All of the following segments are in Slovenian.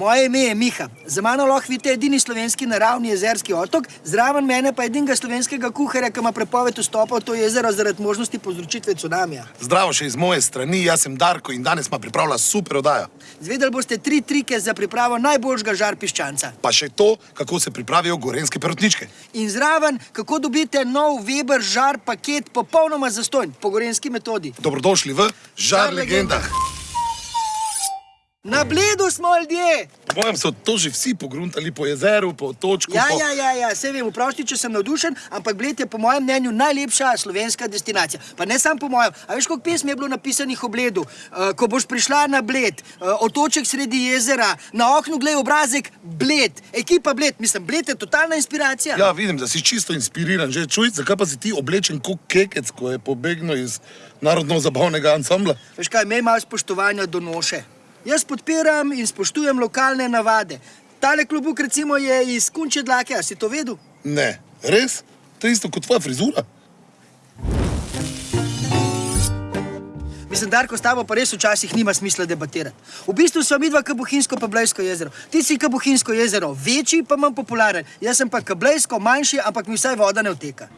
moje ime je Miha. Za mano lahko vidite edini slovenski naravni jezerski otok, zraven mene pa edinega slovenskega kuharja, ki ima prepoved vstopa v to jezero zaradi možnosti povzročitve cunamija. Zdravo še iz moje strani, jaz sem Darko in danes smo pripravila super oddajo. Zvedeli boste tri trike za pripravo najboljšega žar piščanca. Pa še to, kako se pripravijo gorenske perutničke. In zraven, kako dobite nov Weber žar paket popolnoma zastojn po gorenski metodi. Dobrodošli v Žar Žar legendah. Na bledu smo ljudje! Po mojem so to že vsi pogruntali po jezeru, po otočku. Ja, po... ja, ja, ja, vse vem, vprosti, če sem navdušen, ampak Bled je po mojem mnenju najlepša slovenska destinacija. Pa ne samo po mojem. A veš, koliko pesmi je bilo napisanih o Bledu? Uh, ko boš prišla na Bled, uh, otoček sredi jezera, na oknu glej obrazek Bled, ekipa Bled. Mislim, Bled je totalna inspiracija. Ja, vidim, da si čisto inspiriran. Že čuj, zakaj pa si ti oblečen kot kekec, ko je pobegnil iz narodno-zabavnega ansambla? Veš kaj, imej malo spoštovanja do noše. Jaz podpiram in spoštujem lokalne navade. Tale klubuk recimo je iz kunče dlake, a si to vedel? Ne, res? To je isto kot tvoja frizura. Mislim, Darko, s tabo pa res včasih nima smisla debatirati. V bistvu so midva Kabuhinsko pa Blejsko jezero. Ti si Kabuhinsko jezero večji, pa manj popularen. Jaz sem pa Kablejsko manjši, ampak mi vsaj voda ne vteka.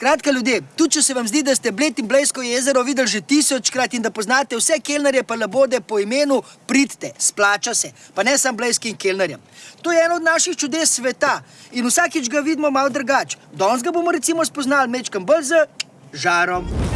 Skratka, ljudje, tudi če se vam zdi, da ste Bled in Blejsko jezero videli že tisočkrat in da poznate vse kelnerje pa labode po imenu, pridite, splača se. Pa ne samo Blejskim kelnerjem. To je eno od naših čudes sveta in vsakič ga vidimo malo drugače. Danes ga bomo recimo spoznali mečkam bolj z žarom.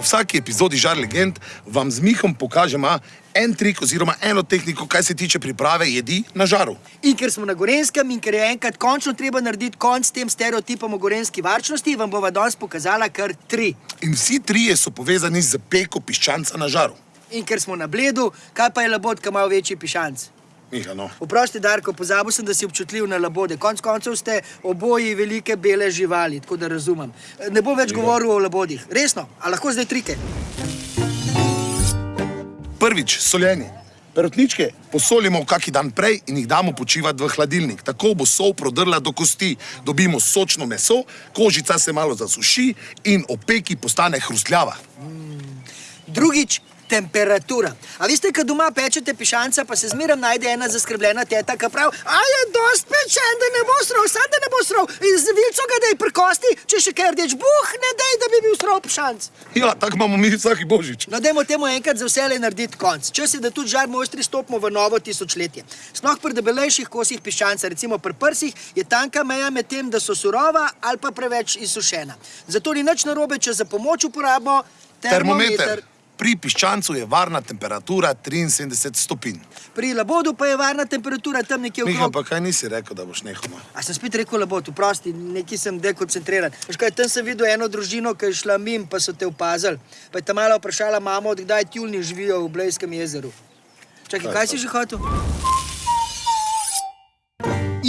V vsaki epizodi Žar legend vam z Mihom pokažemo en trik oziroma eno tehniko, kaj se tiče priprave jedi na žaru. In ker smo na Gorenskem in ker je enkrat končno treba narediti konc tem stereotipom o gorenski varčnosti, vam bova danes pokazala kar tri. In vsi trije so povezani z peko piščanca na žaru. In ker smo na bledu, kaj pa je labod, ki ima večji pišanc? Miha, no. Oprosti, Darko, pozabil sem, da si občutljiv na labode. Konc koncev ste oboji velike bele živali, tako da razumem. Ne bo več govoril o labodih. Resno, a lahko zdaj trike? Prvič, soljenje. Perutničke posolimo kaki dan prej in jih damo počivati v hladilnik. Tako bo sol prodrla do kosti, dobimo sočno meso, kožica se malo zasuši in opeki postane hrustljava. Drugič, temperatura. A veste, kad doma pečete pišanca, pa se zmeraj najde ena zaskrbljena teta, ki pravi, a je dost pečen, da ne bo srov, sad da ne bo srov, in z vilco ga dej prkosti, če še kaj rdeč, buh, ne dej, da bi bil srov pišanc. Ja, tako imamo mi vsaki božič. No, dajmo temu enkrat za vse narediti konc. Čas je, da tudi žar mojstri stopimo v novo tisočletje. Sploh pri debelejših kosih piščanca, recimo pri prsih, je tanka meja med tem, da so surova ali pa preveč izsušena. Zato ni nič narobe, če za pomoč uporabimo termometer. Termometer. Pri piščancu je varna temperatura 73 stopinj. Pri labodu pa je varna temperatura tam nekje Miha, okrog. pa kaj nisi rekel, da boš no? A sem spet rekel labod, vprosti, neki sem dekoncentriran. Veš kaj, tam sem videl eno družino, ki je šla mim, pa so te opazili. Pa je ta mala vprašala mamo, od kdaj tjulni živijo v Blejskem jezeru. Čakaj, kaj si že hotel?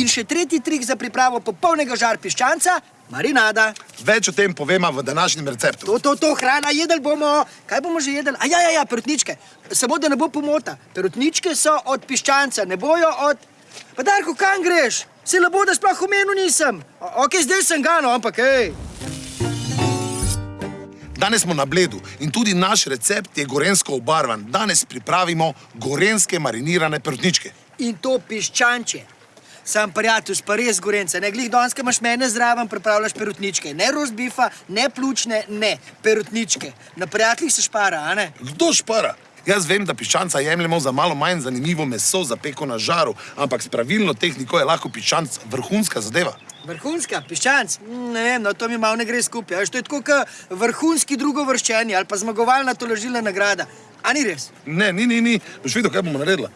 In še tretji trik za pripravo popolnega žar piščanca, marinada. Več o tem povema v današnjem receptu. To, to, to, hrana, jedel bomo. Kaj bomo že jedli? A ja, ja, ja, perutničke. Samo da ne bo pomota. Perutničke so od piščanca, ne bojo od... Pa Darko, kam greš? Se lepo, da sploh omenil nisem. O, ok, zdaj sem ga, no, ampak hej. Danes smo na bledu in tudi naš recept je gorensko obarvan. Danes pripravimo gorenske marinirane perutničke. In to piščanče. Sam prijatelj, pa res gorence, ne glih danes, ko imaš mene zraven, pripravljaš perutničke. Ne rozbifa, ne pljučne, ne, perutničke. Na prijateljih se špara, a ne? Kdo špara? Jaz vem, da piščanca jemljemo za malo manj zanimivo meso za peko na žaru, ampak s pravilno tehniko je lahko piščanc vrhunska zadeva. Vrhunska, piščanc, Mm, ne vem, no to mi malo ne gre skupaj. a Veš, to je tako kot vrhunski drugovrščeni ali pa zmagovalna tolažilna nagrada. A ni res? Ne, ni, ni, ni. Boš videl, kaj bomo naredili.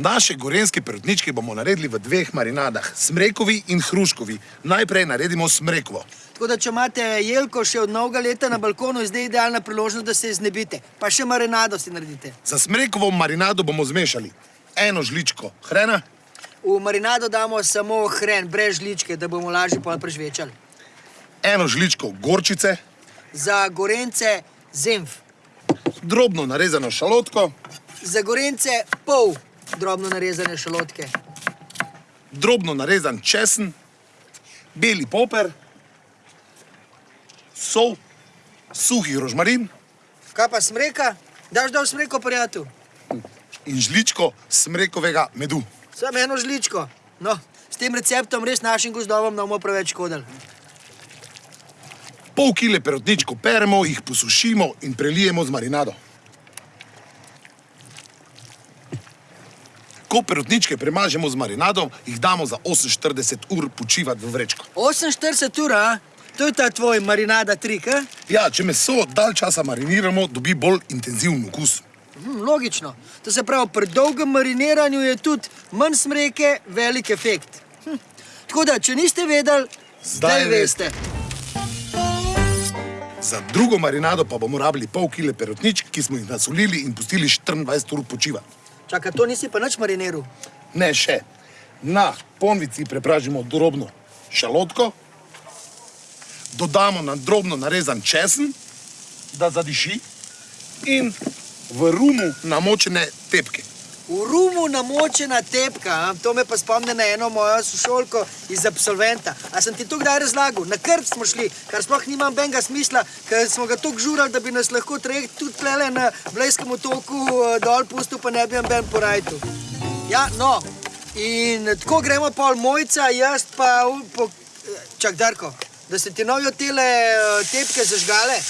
Naše gorenske perutničke bomo naredili v dveh marinadah, smrekovi in hruškovi. Najprej naredimo smrekovo. Tako da, če imate jelko še od novega leta na balkonu, je zdaj idealna priložnost, da se je znebite. Pa še marinado si naredite. Za smrekovo marinado bomo zmešali eno žličko hrena, V marinado damo samo hren, brez žličke, da bomo lažje pol prežvečali. eno žličko gorčice, Za gorence zemf, drobno narezano šalotko, za gorence pol drobno narezane šalotke, drobno narezan česen, beli poper, sol, suhi rožmarin, Kaj pa smreka? Daš dol smreko, prijatelj? In žličko smrekovega medu. Samo eno žličko. No, s tem receptom res našim gozdovom ne bomo preveč škodili. Pol kile perutničkov peremo, jih posušimo in prelijemo z marinado. Ko perutničke premažemo z marinadom, jih damo za 48 ur počivati v vrečko. 48 ur, a? To je ta tvoj marinada trik, a? Ja, če meso dalj časa mariniramo, dobi bolj intenziven okus. Hm, logično. To se pravi, pri dolgem mariniranju je tudi manj smreke, velik efekt. Hm. Tako da, če niste vedeli, zdaj, Zdaj veste. Za drugo marinado pa bomo rabili pol kile perutničk, ki smo jih nasolili in pustili 24 ur počivati. Čakaj, to nisi pa nič mariniral. Ne še. Na ponvici prepražimo drobno šalotko, dodamo na drobno narezan česen, da zadiši, in v rumu namočene tepke. V rumu namočena tepka, a? to me pa spomne na eno mojo sošolko iz absolventa. A sem ti to kdaj razlagal? Na krp smo šli, kar sploh nima benga smisla, ker smo ga tako žurali, da bi nas lahko trajekt tudi plele na Blejskem otoku eh, dol pustil, pa ne bi ben po rajtu. Ja, no, in tako gremo pol mojca, jaz pa... Po... eh, Čak, Darko, da se ti novijo tele eh, tepke zažgale.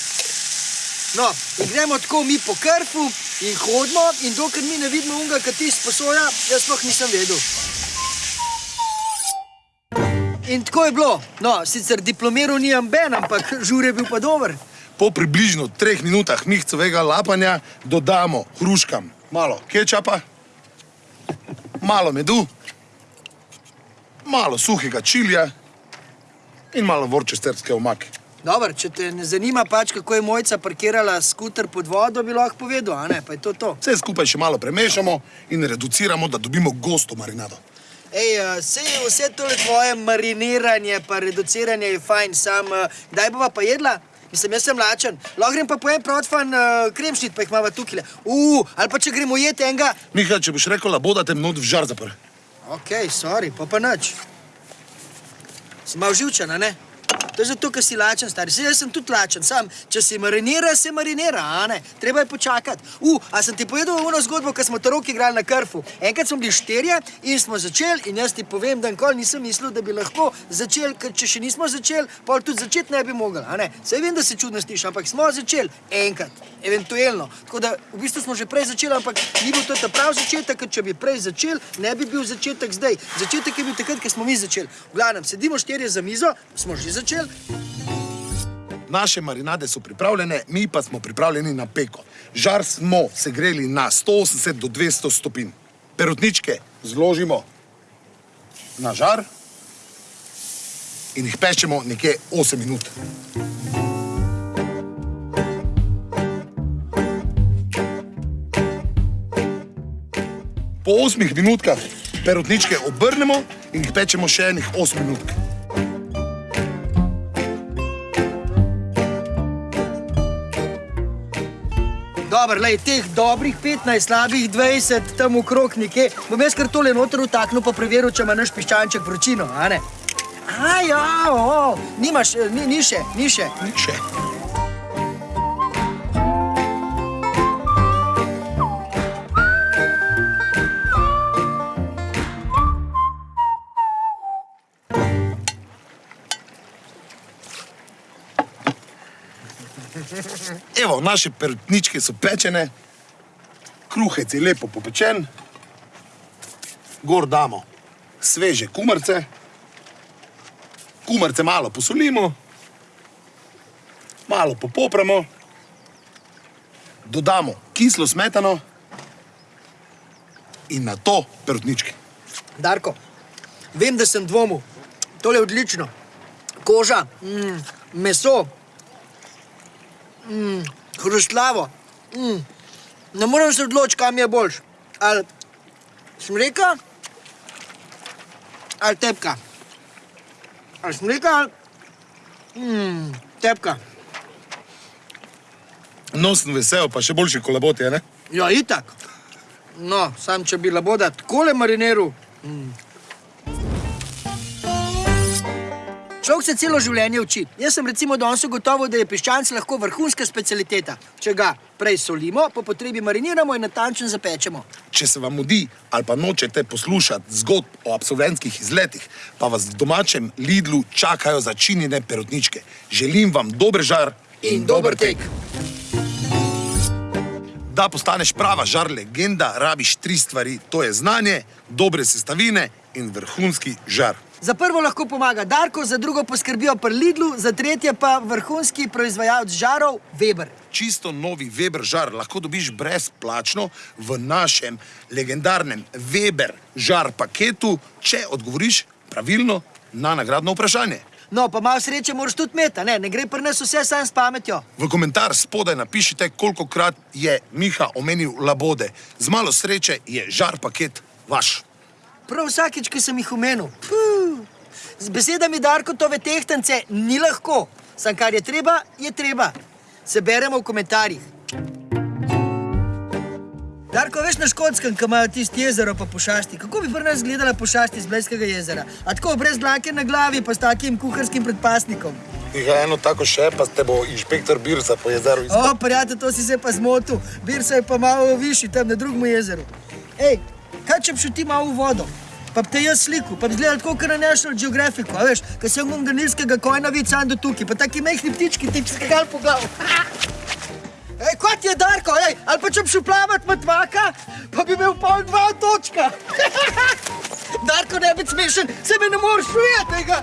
No, in gremo tako mi po krfu in hodimo, in dokler mi ne vidimo unga, ki ti sposoja, jaz sploh nisem vedel. In tako je bilo. No, sicer diplomiral ni ben, ampak žur je bil pa dober. Po približno treh minutah mihcovega lapanja dodamo hruškam malo kečapa, malo medu, malo suhega čilija in malo vorčesterske omake. Dobro, če te ne zanima pač, kako je mojca parkirala skuter pod vodo, bi lahko povedal, a ne, pa je to to. Vse skupaj še malo premešamo in reduciramo, da dobimo gosto marinado. Ej, eh, sej vse tole tvoje mariniranje pa reduciranje je fajn, sam eh, kdaj bova pa jedla? Mislim, jaz sem lačen. Lahko grem pa pojem protfan uh, kremšnit, pa jih imamo tukaj. Uh, ali pa če gremo jeti enega. Miha, če boš rekel, laboda te mnod v žar zapr. Ok, sorry, pa pa nič. Si malo živčen, a ne? To je zato, ker si lačen, stari. Saj jaz sem tudi lačen, sam, če si marinira, se marinira, a ne? Treba je počakati. U, a sem ti povedal ono zgodbo, ko smo to roki igrali na krfu. Enkrat smo bili štirje in smo začeli in jaz ti povem, da nikoli nisem mislil, da bi lahko začeli, ker če še nismo začeli, pol tudi začeti ne bi mogli, a ne? Saj vem, da se čudno sliši, ampak smo začeli enkrat, eventualno. Tako da v bistvu smo že prej začeli, ampak ni bil to ta prav začetek, ker če bi prej začeli, ne bi bil začetek zdaj. Začetek je bil takrat, ko smo mi začeli. V glavnem, sedimo štirje za mizo, smo že začeli. Naše marinade so pripravljene, mi pa smo pripravljeni na peko. Žar smo segreli na 180 do 200 stopinj. Perutničke zložimo na žar in jih pečemo nekje 8 minut. Po 8 minutkah perutničke obrnemo in jih pečemo še enih 8 minut. Dobro, lej, teh dobrih 15, slabih 20, tam okrog nekje. Bom jaz kar tole noter vtaknil, pa preveril, če ima naš piščanček vročino, a ne? A ja, o, nimaš, eh, ni, ni še, ni še. Še. Evo, naše perutničke so pečene, kruhec je lepo popečen, gor damo sveže kumrce, kumrce malo posolimo, malo popopramo, dodamo kislo smetano in na to perutničke. Darko, vem, da sem dvomil. Tole je odlično. Koža, mm, meso, mm, hrustlavo. Mm. Ne morem se odločiti, kam je boljš. Ali smreka, ali tepka. Ali smreka, ali mm, tepka. No, sem vesel, pa še boljši kolaboti, a ne? Ja, itak. No, sam če bi laboda takole mariniral. Človek se celo življenje uči. Jaz sem recimo danes ugotovil, da je piščanc lahko vrhunska specialiteta. Če ga prej solimo, po potrebi mariniramo in natančno zapečemo. Če se vam mudi ali pa nočete poslušati zgodb o absolventskih izletih, pa vas v domačem Lidlu čakajo začinjene perutničke. Želim vam dober žar In dober tek. Da postaneš prava žar legenda, rabiš tri stvari. To je znanje, dobre sestavine in vrhunski žar. Za prvo lahko pomaga Darko, za drugo poskrbijo pri Lidlu, za tretje pa vrhunski proizvajalec žarov Weber. Čisto novi Weber žar lahko dobiš brezplačno v našem legendarnem Weber žar paketu, če odgovoriš pravilno na nagradno vprašanje. No, pa malo sreče moraš tudi imeti, ne, ne gre pri nas vse sam s pametjo. V komentar spodaj napišite, koliko krat je Miha omenil labode. Z malo sreče je žar paket vaš. Prav vsakič, ki sem jih omenil. Puh. Z besedami Darkotove tehtance ni lahko, sam kar je treba, je treba. Se beremo v komentarjih. Darko, veš na škotskem, ki imajo tisti jezero pa pošasti. Kako bi pri nas gledala pošasti iz Blejskega jezera? A tako brez dlake na glavi, pa s takim kuharskim predpasnikom. Ja, eno tako še, pa te bo inšpektor Birsa po jezeru O, prijatelj, to si se pa zmotil. Birsa je pa malo višji, tam na drugem jezeru. Ej, kaj če bi šel ti malo v vodo? Pa bi te jaz sliku, pa bi izgledal tako, kot na National Geographicu, a veš, ko sem unga nilskega kojna vid sam do tukaj, pa taki mehni ptički ti bi skagali po glavu. Ej, kot je Darko, ej, ali pa če bi šel plavat matvaka, pa bi imel pol dva točka. Darko, ne biti smešen, se me ne moreš ujeti tega.